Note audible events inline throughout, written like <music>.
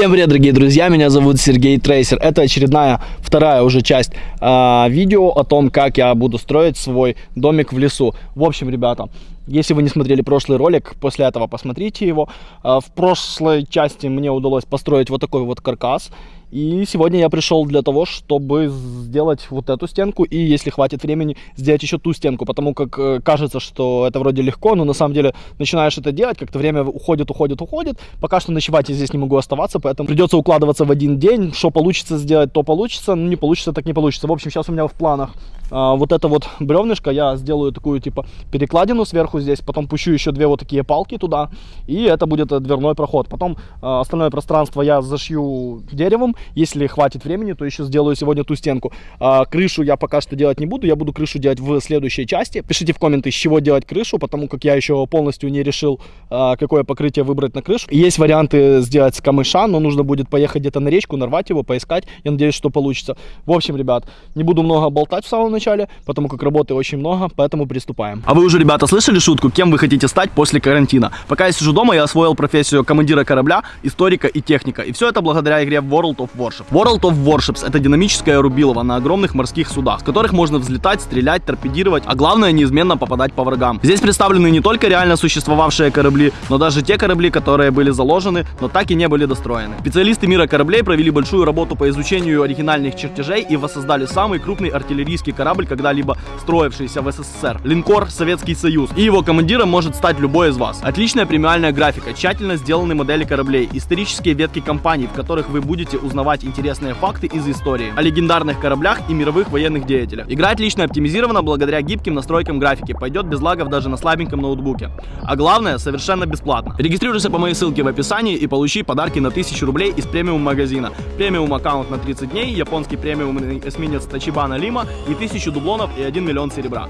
Всем привет, дорогие друзья, меня зовут Сергей Трейсер. Это очередная, вторая уже часть э, видео о том, как я буду строить свой домик в лесу. В общем, ребята, если вы не смотрели прошлый ролик, после этого посмотрите его. Э, в прошлой части мне удалось построить вот такой вот каркас. И сегодня я пришел для того, чтобы сделать вот эту стенку и, если хватит времени, сделать еще ту стенку, потому как э, кажется, что это вроде легко, но на самом деле начинаешь это делать, как-то время уходит, уходит, уходит. Пока что ночевать я здесь не могу оставаться, поэтому придется укладываться в один день. Что получится сделать, то получится, ну не получится, так не получится. В общем, сейчас у меня в планах а, вот это вот бревнышко, я сделаю такую типа перекладину сверху здесь, потом пущу еще две вот такие палки туда, и это будет э, дверной проход. Потом а, остальное пространство я зашью деревом, если хватит времени, то еще сделаю сегодня ту стенку. А, крышу я пока что делать не буду, я буду крышу делать в следующей части. Пишите в комменты, с чего делать крышу, потому как я еще полностью не решил, а, какое покрытие выбрать на крышу. Есть варианты сделать с камыша, но нужно будет поехать где-то на речку, нарвать его, поискать. Я надеюсь, что получится. В общем, ребят, не буду много болтать в самом начале, потому как работы очень много, поэтому приступаем. А вы уже, ребята, слышали шутку, кем вы хотите стать после карантина? Пока я сижу дома, я освоил профессию командира корабля, историка и техника. И все это благодаря игре World of Warship. World of Warships это динамическое рубилово на огромных морских судах, с которых можно взлетать, стрелять, торпедировать, а главное неизменно попадать по врагам. Здесь представлены не только реально существовавшие корабли, но даже те корабли, которые были заложены, но так и не были достроены. Специалисты мира кораблей провели большую работу по изучению оригинальных чертежей и воссоздали самый крупный артиллерийский корабль, когда-либо строившийся в СССР. Линкор Советский Союз. И его командиром может стать любой из вас. Отличная премиальная графика, тщательно сделаны модели кораблей, исторические ветки компаний, в которых вы будете узнавать интересные интересные факты из истории, о легендарных кораблях и мировых военных деятелях. Игра отлично оптимизирована благодаря гибким настройкам графики, пойдет без лагов даже на слабеньком ноутбуке. А главное, совершенно бесплатно. Регистрируйся по моей ссылке в описании и получи подарки на 1000 рублей из премиум магазина. Премиум аккаунт на 30 дней, японский премиум эсминец Тачибана Лима и 1000 дублонов и 1 миллион серебра.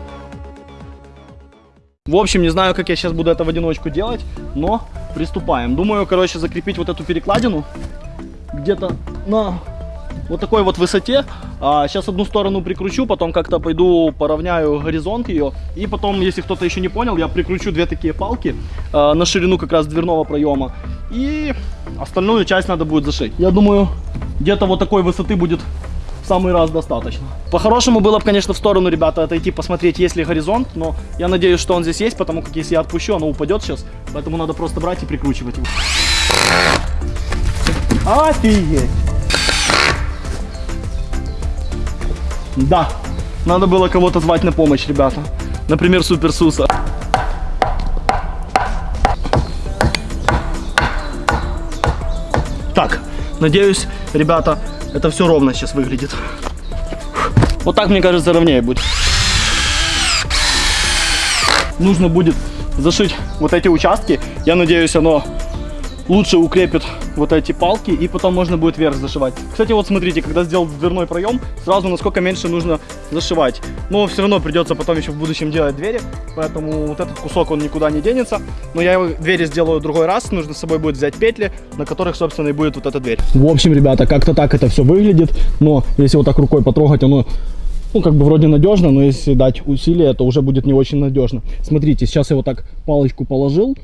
В общем, не знаю, как я сейчас буду это в одиночку делать, но приступаем. Думаю, короче, закрепить вот эту перекладину где-то на вот такой вот высоте. А, сейчас одну сторону прикручу, потом как-то пойду поравняю горизонт ее. И потом, если кто-то еще не понял, я прикручу две такие палки а, на ширину как раз дверного проема. И остальную часть надо будет зашить. Я думаю, где-то вот такой высоты будет в самый раз достаточно. По-хорошему было бы, конечно, в сторону, ребята, отойти, посмотреть, есть ли горизонт. Но я надеюсь, что он здесь есть, потому как если я отпущу, оно упадет сейчас. Поэтому надо просто брать и прикручивать его. Офигеть! Да, надо было кого-то звать на помощь, ребята. Например, Супер Суса. Так, надеюсь, ребята, это все ровно сейчас выглядит. Вот так, мне кажется, ровнее будет. Нужно будет зашить вот эти участки. Я надеюсь, оно лучше укрепит вот эти палки, и потом можно будет вверх зашивать. Кстати, вот смотрите, когда сделал дверной проем, сразу насколько меньше нужно зашивать. Но все равно придется потом еще в будущем делать двери, поэтому вот этот кусок, он никуда не денется. Но я его двери сделаю другой раз, нужно с собой будет взять петли, на которых, собственно, и будет вот эта дверь. В общем, ребята, как-то так это все выглядит, но если вот так рукой потрогать, оно ну, как бы вроде надежно, но если дать усилие, то уже будет не очень надежно. Смотрите, сейчас я вот так палочку положил,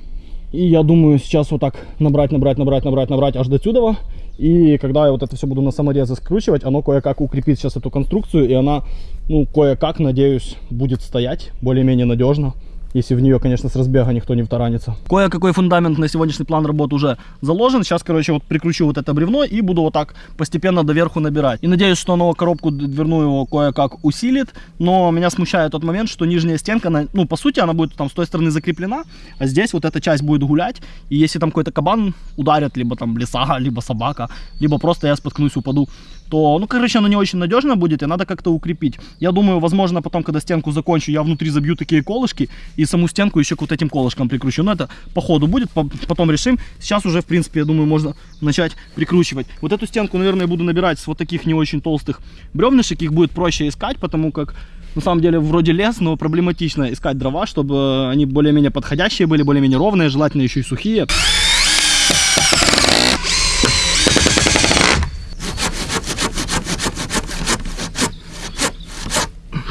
и я думаю сейчас вот так набрать, набрать, набрать, набрать, набрать аж до сюда. И когда я вот это все буду на саморезы скручивать, оно кое-как укрепит сейчас эту конструкцию. И она, ну, кое-как, надеюсь, будет стоять более-менее надежно если в нее, конечно, с разбега никто не втаранится. Кое-какой фундамент на сегодняшний план работы уже заложен. Сейчас, короче, вот прикручу вот это бревно и буду вот так постепенно доверху набирать. И надеюсь, что оно коробку дверную кое-как усилит. Но меня смущает тот момент, что нижняя стенка, она, ну, по сути, она будет там с той стороны закреплена, а здесь вот эта часть будет гулять. И если там какой-то кабан ударит, либо там лиса, либо собака, либо просто я споткнусь, упаду, то, ну, короче, оно не очень надежно будет, и надо как-то укрепить. Я думаю, возможно, потом, когда стенку закончу, я внутри забью такие колышки, и саму стенку еще к вот этим колышкам прикручу. Но это по ходу будет, потом решим. Сейчас уже, в принципе, я думаю, можно начать прикручивать. Вот эту стенку, наверное, буду набирать с вот таких не очень толстых бревнышек. Их будет проще искать, потому как на самом деле вроде лес, но проблематично искать дрова, чтобы они более-менее подходящие были, более-менее ровные, желательно еще и сухие.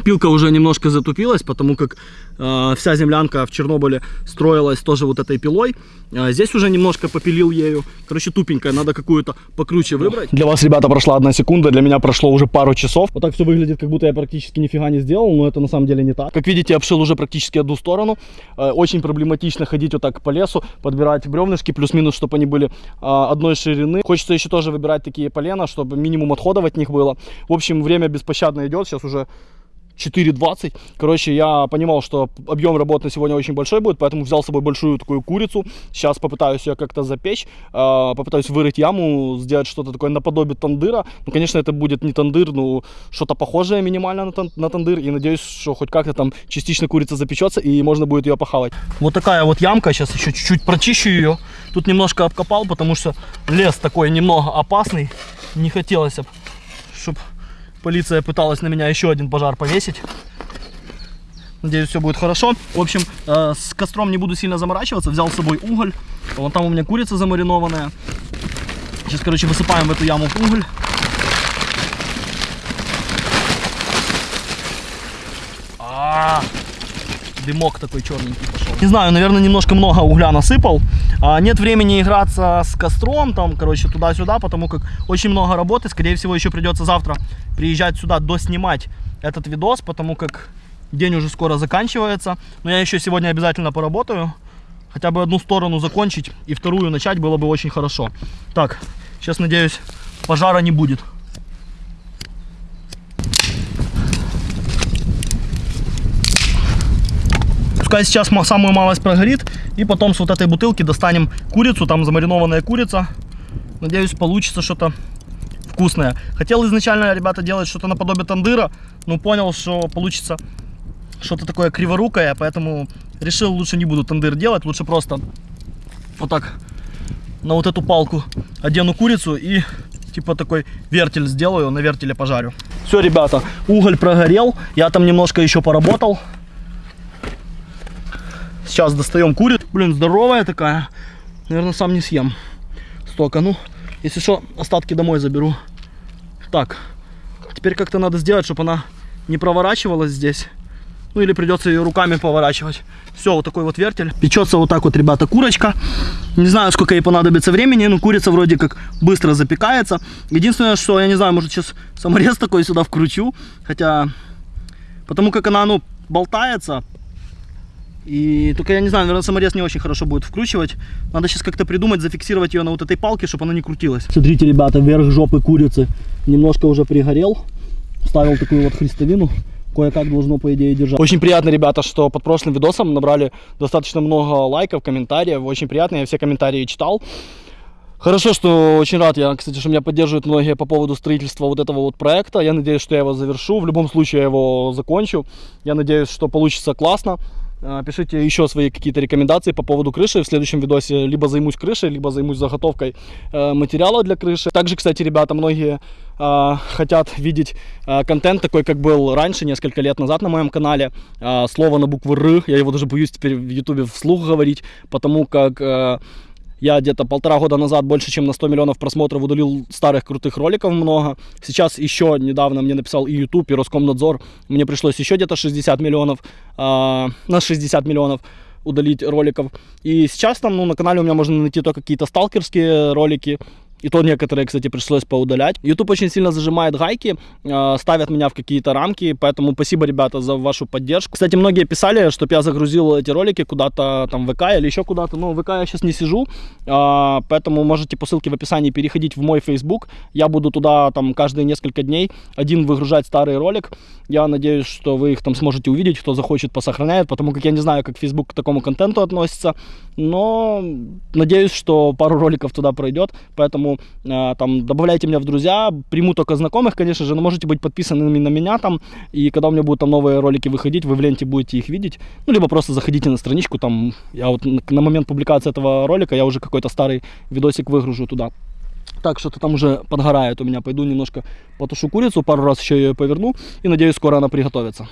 Пилка уже немножко затупилась, потому как э, вся землянка в Чернобыле строилась тоже вот этой пилой. А здесь уже немножко попилил ею. Короче, тупенькая, надо какую-то покруче выбрать. Для вас, ребята, прошла одна секунда, для меня прошло уже пару часов. Вот так все выглядит, как будто я практически нифига не сделал, но это на самом деле не так. Как видите, обшил уже практически одну сторону. Э, очень проблематично ходить вот так по лесу, подбирать бревнышки, плюс-минус, чтобы они были э, одной ширины. Хочется еще тоже выбирать такие полена, чтобы минимум отходов от них было. В общем, время беспощадно идет, сейчас уже 4.20. Короче, я понимал, что объем работы на сегодня очень большой будет, поэтому взял с собой большую такую курицу. Сейчас попытаюсь ее как-то запечь, а, попытаюсь вырыть яму, сделать что-то такое наподобие тандыра. Ну, конечно, это будет не тандыр, но что-то похожее минимально на, на тандыр. И надеюсь, что хоть как-то там частично курица запечется и можно будет ее похавать. Вот такая вот ямка. Сейчас еще чуть-чуть прочищу ее. Тут немножко обкопал, потому что лес такой немного опасный. Не хотелось, чтобы Полиция пыталась на меня еще один пожар повесить. Надеюсь, все будет хорошо. В общем, э, с костром не буду сильно заморачиваться. Взял с собой уголь. Вон там у меня курица замаринованная. Сейчас, короче, высыпаем в эту яму уголь. А -а -а дымок такой черненький пошел. Не знаю, наверное, немножко много угля насыпал. А, нет времени играться с костром, там, короче, туда-сюда, потому как очень много работы. Скорее всего, еще придется завтра приезжать сюда, доснимать этот видос, потому как день уже скоро заканчивается. Но я еще сегодня обязательно поработаю. Хотя бы одну сторону закончить и вторую начать было бы очень хорошо. Так, сейчас, надеюсь, пожара не будет. Пускай сейчас самую малость прогорит. И потом с вот этой бутылки достанем курицу. Там замаринованная курица. Надеюсь, получится что-то вкусное. Хотел изначально, ребята, делать что-то наподобие тандыра. Но понял, что получится что-то такое криворукое. Поэтому решил, лучше не буду тандыр делать. Лучше просто вот так на вот эту палку одену курицу и типа такой вертель сделаю, на вертеле пожарю. Все, ребята, уголь прогорел, я там немножко еще поработал. Сейчас достаем курицу. Блин, здоровая такая. Наверное, сам не съем. Столько. Ну, если что, остатки домой заберу. Так. Теперь как-то надо сделать, чтобы она не проворачивалась здесь. Ну или придется ее руками поворачивать. Все, вот такой вот вертель. Печется вот так вот, ребята, курочка. Не знаю, сколько ей понадобится времени, но курица вроде как быстро запекается. Единственное, что, я не знаю, может сейчас саморез такой сюда вкручу. Хотя, потому как она, ну, болтается, и только я не знаю, наверное, саморез не очень хорошо будет вкручивать. Надо сейчас как-то придумать, зафиксировать ее на вот этой палке, чтобы она не крутилась. Смотрите, ребята, верх жопы курицы немножко уже пригорел. Ставил такую вот христовину. Кое-как должно, по идее, держать. Очень приятно, ребята, что под прошлым видосом набрали достаточно много лайков, комментариев. Очень приятно, я все комментарии читал. Хорошо, что очень рад я, кстати, что меня поддерживают многие по поводу строительства вот этого вот проекта. Я надеюсь, что я его завершу. В любом случае я его закончу. Я надеюсь, что получится классно. А, пишите еще свои какие-то рекомендации по поводу крыши. В следующем видосе либо займусь крышей, либо займусь заготовкой э, материала для крыши. Также, кстати, ребята, многие э, хотят видеть э, контент такой, как был раньше, несколько лет назад на моем канале. Слово на букву Р, я его даже боюсь теперь в ютубе вслух говорить, потому как я где-то полтора года назад больше, чем на 100 миллионов просмотров удалил старых крутых роликов много. Сейчас еще недавно мне написал и YouTube, и Роскомнадзор. Мне пришлось еще где-то 60 миллионов, э, на 60 миллионов удалить роликов. И сейчас там ну, на канале у меня можно найти только какие-то сталкерские ролики, и то некоторые, кстати, пришлось поудалять. YouTube очень сильно зажимает гайки, э, ставят меня в какие-то рамки, поэтому спасибо, ребята, за вашу поддержку. Кстати, многие писали, чтобы я загрузил эти ролики куда-то там в ВК или еще куда-то. Но в ВК я сейчас не сижу, э, поэтому можете по ссылке в описании переходить в мой Facebook. Я буду туда там каждые несколько дней один выгружать старый ролик. Я надеюсь, что вы их там сможете увидеть, кто захочет, посохраняет, потому как я не знаю, как Facebook к такому контенту относится, но надеюсь, что пару роликов туда пройдет, э, там добавляйте меня в друзья, приму только знакомых, конечно же, но можете быть подписанными на меня там, и когда у меня будут там новые ролики выходить, вы в ленте будете их видеть, ну, либо просто заходите на страничку, там, я вот на момент публикации этого ролика, я уже какой-то старый видосик выгружу туда. Так, что-то там уже подгорает у меня, пойду немножко потушу курицу, пару раз еще ее поверну, и надеюсь, скоро она приготовится.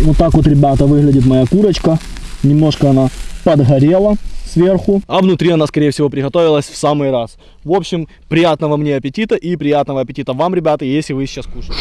Вот так вот, ребята, выглядит моя курочка, немножко она подгорела сверху, а внутри она, скорее всего, приготовилась в самый раз. В общем, приятного мне аппетита и приятного аппетита вам, ребята, если вы сейчас кушаете.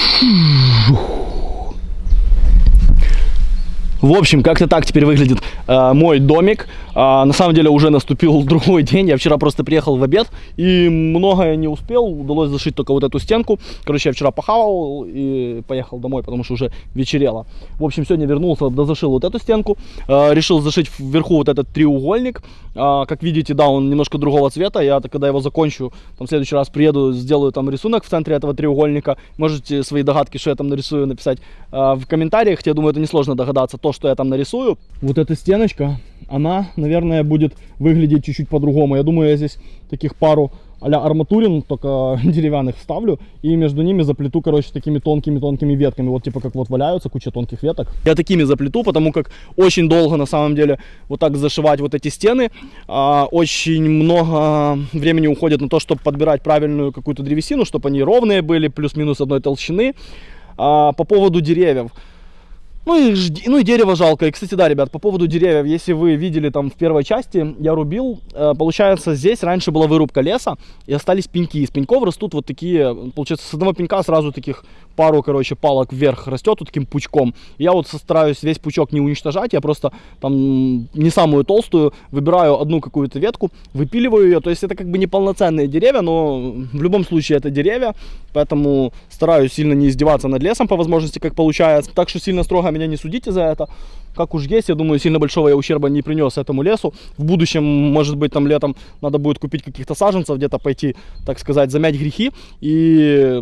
В общем, как-то так теперь выглядит э, мой домик. А, на самом деле уже наступил <laughs> другой день. Я вчера просто приехал в обед и многое не успел. Удалось зашить только вот эту стенку. Короче, я вчера похавал и поехал домой, потому что уже вечерело. В общем, сегодня вернулся, дозашил вот эту стенку. Э, решил зашить вверху вот этот треугольник. Э, как видите, да, он немножко другого цвета. Я когда его закончу, там в следующий раз приеду, сделаю там рисунок в центре этого треугольника. Можете свои догадки, что я там нарисую, написать э, в комментариях. Я думаю, это несложно догадаться. То, что я там нарисую. Вот эта стеночка, она, наверное, будет выглядеть чуть-чуть по-другому. Я думаю, я здесь таких пару а арматурин, только <laughs> деревянных вставлю, и между ними заплету, короче, такими тонкими-тонкими ветками, вот типа как вот валяются куча тонких веток. Я такими заплету, потому как очень долго, на самом деле, вот так зашивать вот эти стены, а, очень много времени уходит на то, чтобы подбирать правильную какую-то древесину, чтобы они ровные были, плюс-минус одной толщины. А, по поводу деревьев. Ну и, ну и дерево жалко. И, кстати, да, ребят, по поводу деревьев, если вы видели там в первой части, я рубил, э, получается, здесь раньше была вырубка леса, и остались пеньки. Из пеньков растут вот такие, получается, с одного пенька сразу таких пару, короче, палок вверх растет вот таким пучком. Я вот стараюсь весь пучок не уничтожать, я просто там не самую толстую, выбираю одну какую-то ветку, выпиливаю ее. То есть это как бы не полноценные деревья, но в любом случае это деревья, поэтому стараюсь сильно не издеваться над лесом по возможности, как получается. Так что сильно строго меня не судите за это. Как уж есть, я думаю, сильно большого я ущерба не принес этому лесу. В будущем, может быть, там летом надо будет купить каких-то саженцев, где-то пойти, так сказать, замять грехи и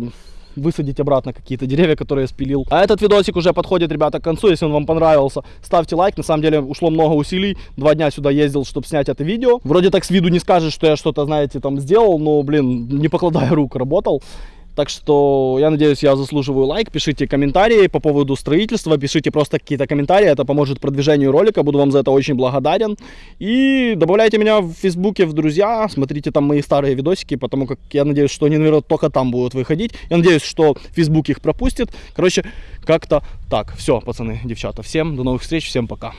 высадить обратно какие-то деревья, которые я спилил. А этот видосик уже подходит, ребята, к концу. Если он вам понравился, ставьте лайк. На самом деле ушло много усилий. Два дня сюда ездил, чтобы снять это видео. Вроде так с виду не скажешь, что я что-то, знаете, там сделал, но, блин, не покладая рук, работал. Так что я надеюсь, я заслуживаю лайк. Пишите комментарии по поводу строительства. Пишите просто какие-то комментарии. Это поможет продвижению ролика. Буду вам за это очень благодарен. И добавляйте меня в Фейсбуке в друзья. Смотрите там мои старые видосики, потому как я надеюсь, что они, наверное, только там будут выходить. Я надеюсь, что Фейсбук их пропустит. Короче, как-то так. Все, пацаны, девчата. Всем до новых встреч. Всем пока.